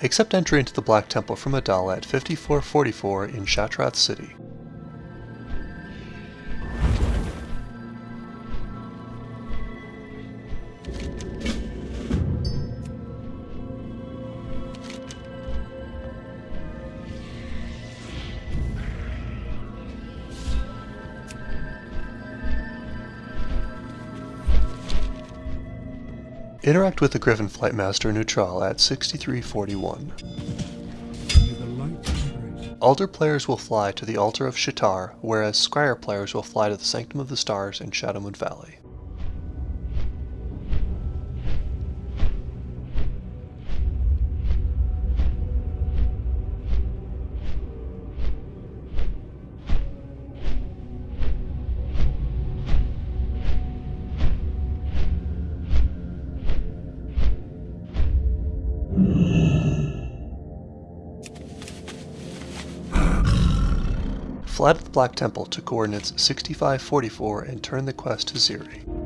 Accept entry into the Black Temple from A'dal at 5444 in Shattrath City. Interact with the Griffin Flight Master Neutral at 6341. Aldor players will fly to the Altar of Sha'tar, whereas Scryer players will fly to the Sanctum of the Stars in Shadowmoon Valley. Fly to the Black Temple to coordinates 6544 and turn the quest to Xi'ri.